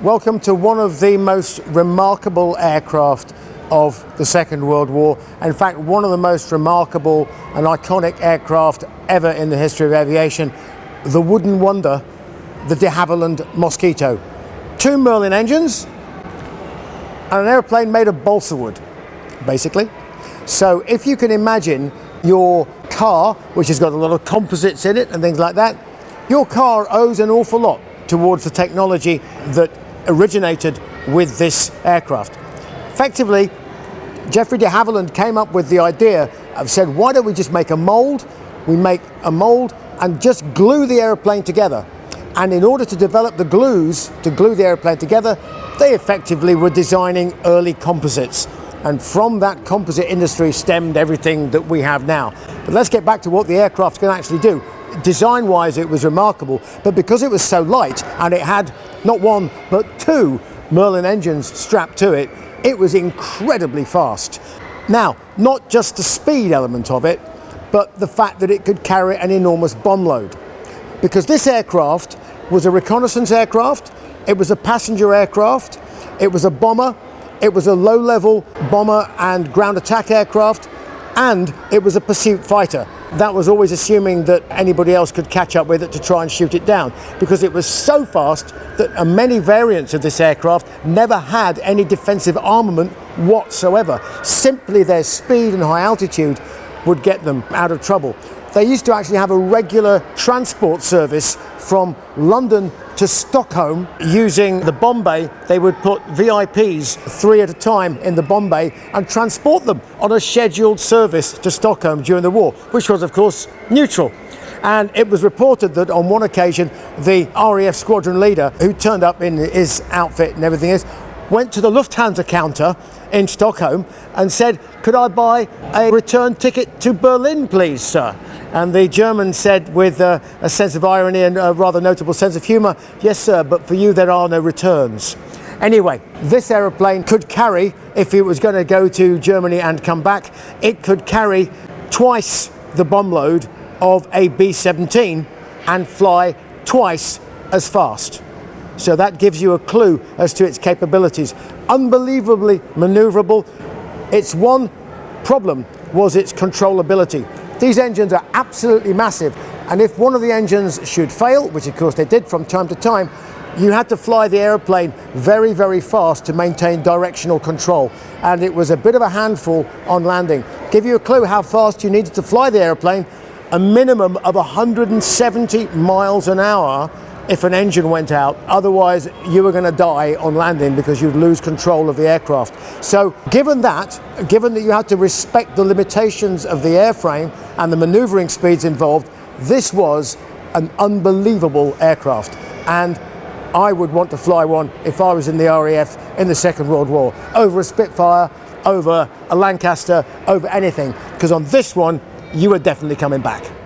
Welcome to one of the most remarkable aircraft of the Second World War. In fact, one of the most remarkable and iconic aircraft ever in the history of aviation, the wooden wonder, the de Havilland Mosquito. Two Merlin engines and an airplane made of balsa wood, basically. So if you can imagine your car, which has got a lot of composites in it and things like that, your car owes an awful lot towards the technology that originated with this aircraft. Effectively, Geoffrey de Havilland came up with the idea of said, why don't we just make a mold? We make a mold and just glue the airplane together. And in order to develop the glues to glue the airplane together, they effectively were designing early composites. And from that composite industry stemmed everything that we have now. But let's get back to what the aircraft can actually do design wise it was remarkable but because it was so light and it had not one but two Merlin engines strapped to it. It was incredibly fast. Now not just the speed element of it but the fact that it could carry an enormous bomb load. Because this aircraft was a reconnaissance aircraft it was a passenger aircraft it was a bomber it was a low-level bomber and ground attack aircraft and it was a pursuit fighter that was always assuming that anybody else could catch up with it to try and shoot it down because it was so fast that many variants of this aircraft never had any defensive armament whatsoever. Simply their speed and high altitude would get them out of trouble. They used to actually have a regular transport service from London to Stockholm using the bomb bay. They would put VIPs three at a time in the bomb bay and transport them on a scheduled service to Stockholm during the war, which was of course neutral. And it was reported that on one occasion, the RAF squadron leader, who turned up in his outfit and everything else, went to the Lufthansa counter in Stockholm and said, could I buy a return ticket to Berlin, please, sir? And the German said with uh, a sense of irony and a rather notable sense of humour, yes, sir, but for you there are no returns. Anyway, this aeroplane could carry, if it was going to go to Germany and come back, it could carry twice the bomb load of a B-17 and fly twice as fast. So that gives you a clue as to its capabilities. Unbelievably maneuverable. Its one problem was its controllability. These engines are absolutely massive and if one of the engines should fail, which of course they did from time to time, you had to fly the aeroplane very, very fast to maintain directional control. And it was a bit of a handful on landing. Give you a clue how fast you needed to fly the airplane, a minimum of 170 miles an hour if an engine went out. Otherwise, you were going to die on landing because you'd lose control of the aircraft. So given that, given that you had to respect the limitations of the airframe and the maneuvering speeds involved, this was an unbelievable aircraft. And I would want to fly one if I was in the RAF in the Second World War, over a Spitfire, over a Lancaster, over anything, because on this one, you were definitely coming back.